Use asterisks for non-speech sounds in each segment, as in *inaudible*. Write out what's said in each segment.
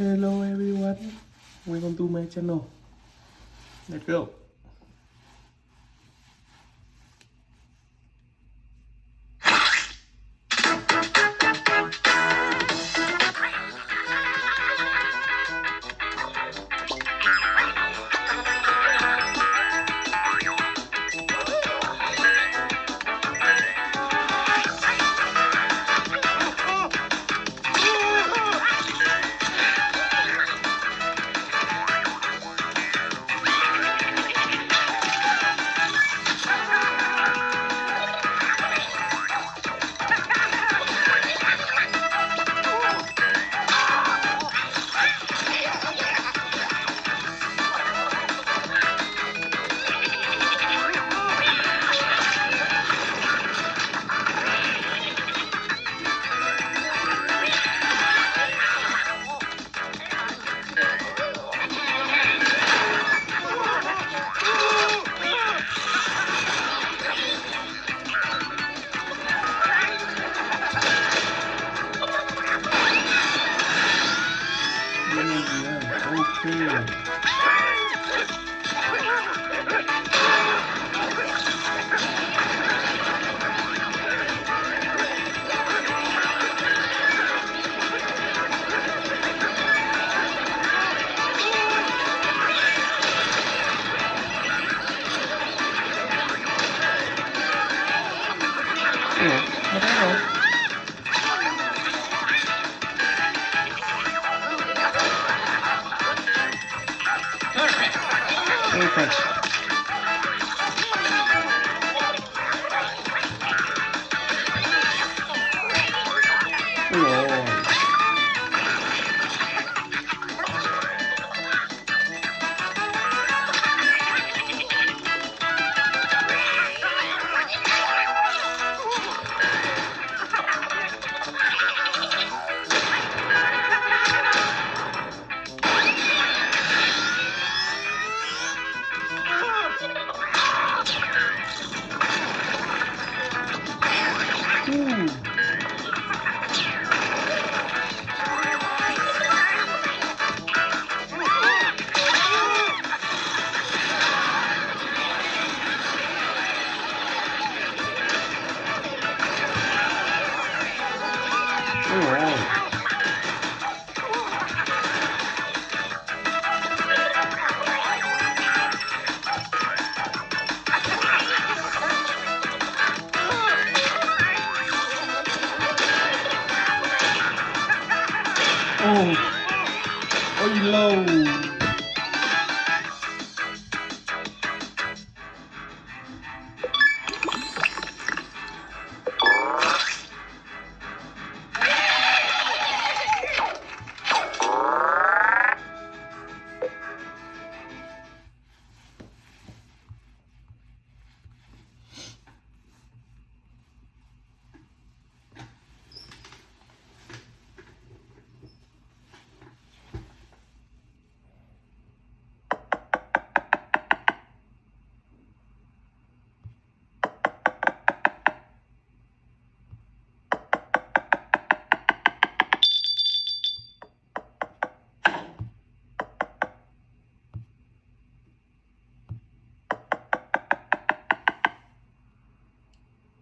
Hello everyone, welcome to my channel. Let's go. Okay.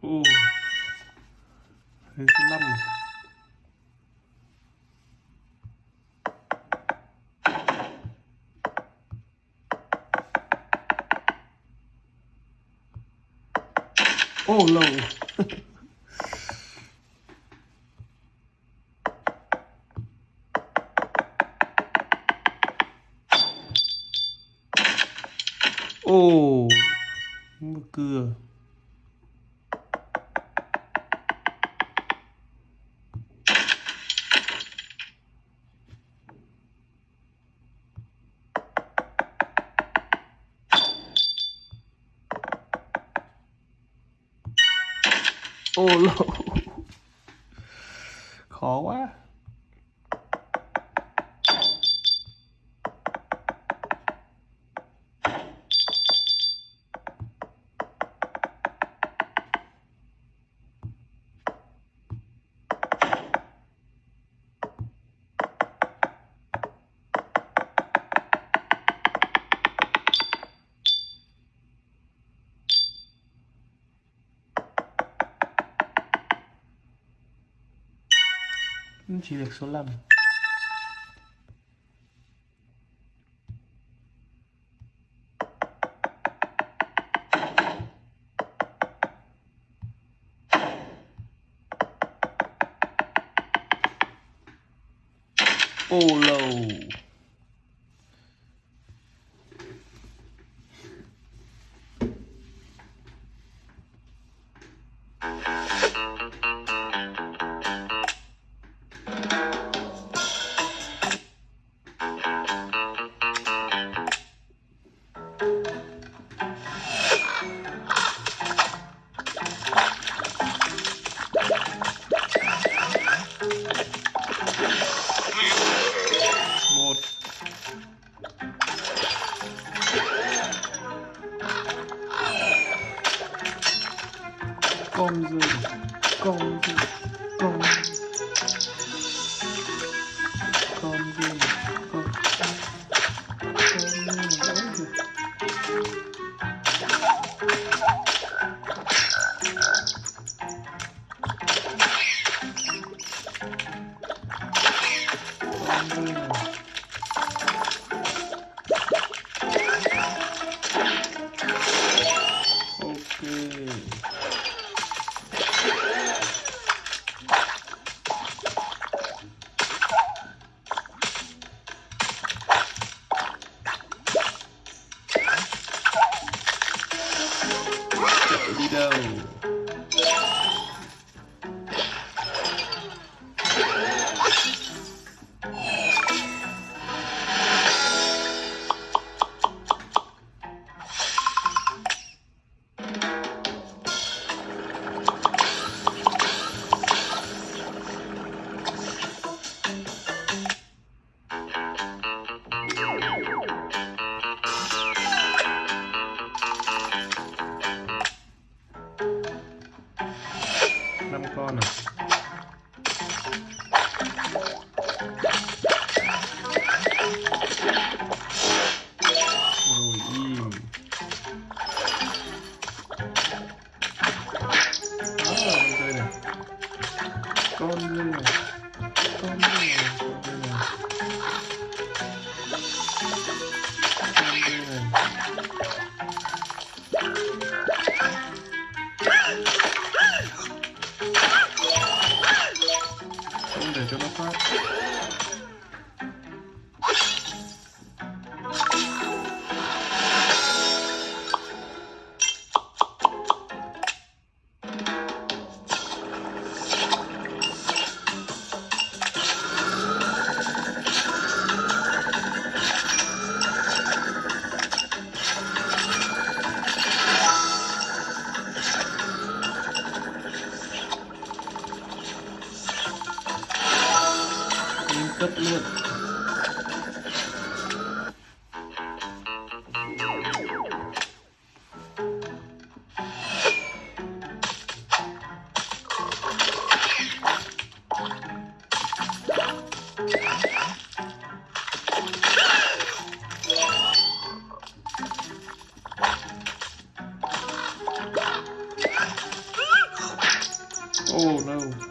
Ồ. Thế số 5 rồi. oh lâu. Ô lô Khó quá Ồ chỉ được số 5 Ôi. con như này con như Tchau.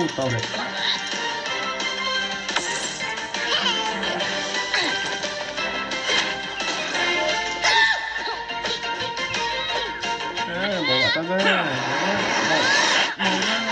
brutal, velho. É, Caramba, tá ganhando. Né? Tá ganhando.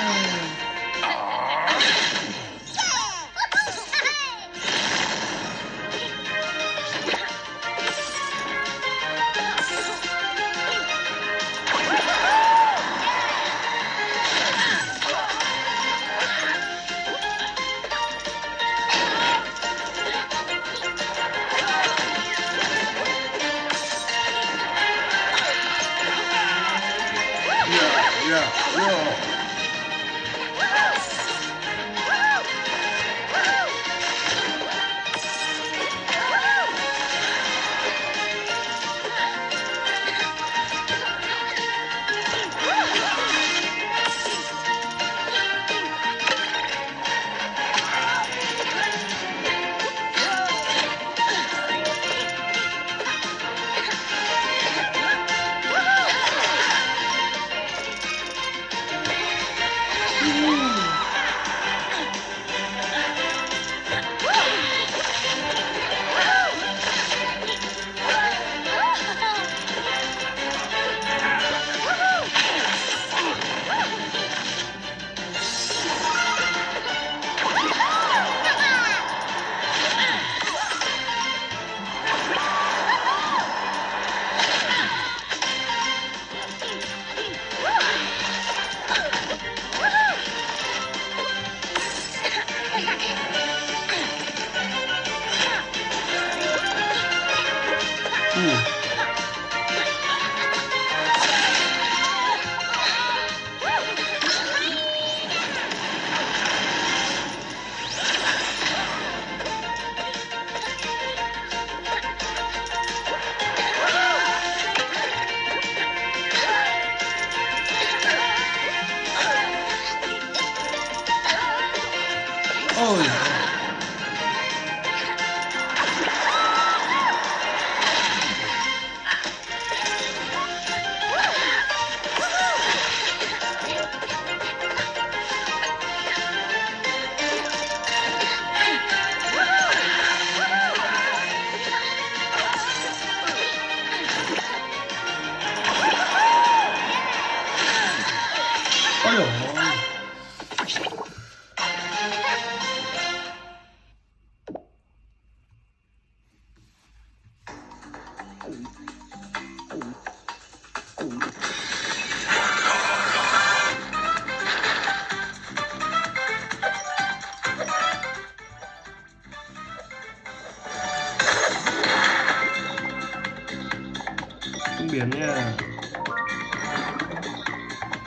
Tiền nha.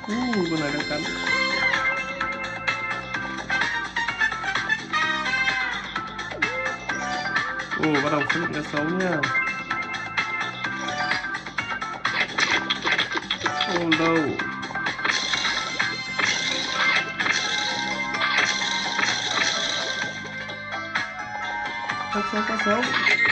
Uh, con này đang cắn. Ồ, uh, bắt đầu xuất hiện cá sấu nha. Oh no Cá sấu, cá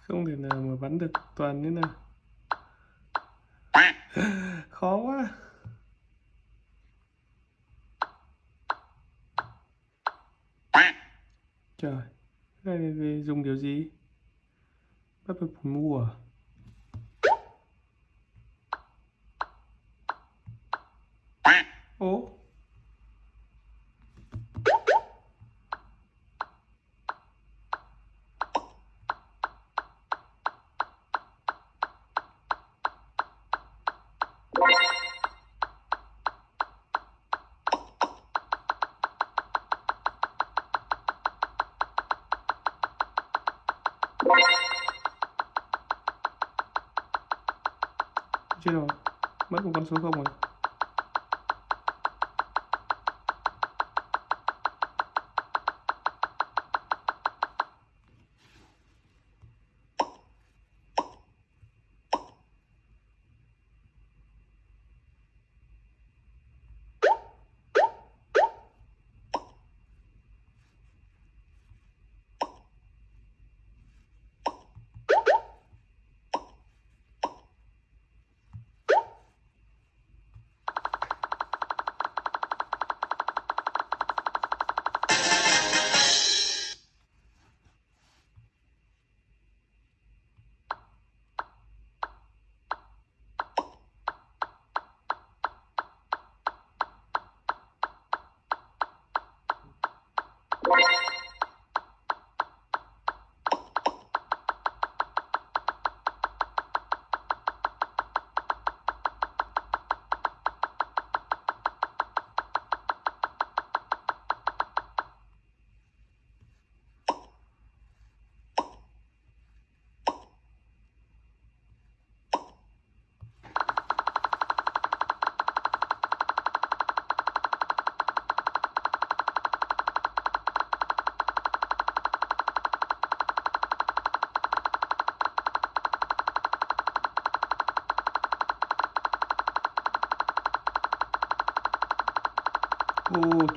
không thể nào mà bắn được toàn thế nào. *laughs* Khó quá. Trời này về dùng điều gì? Bắt phải mua à? Chết rồi mất một con số không rồi.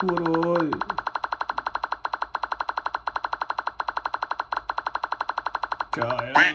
Thua rồi. Trời ơi.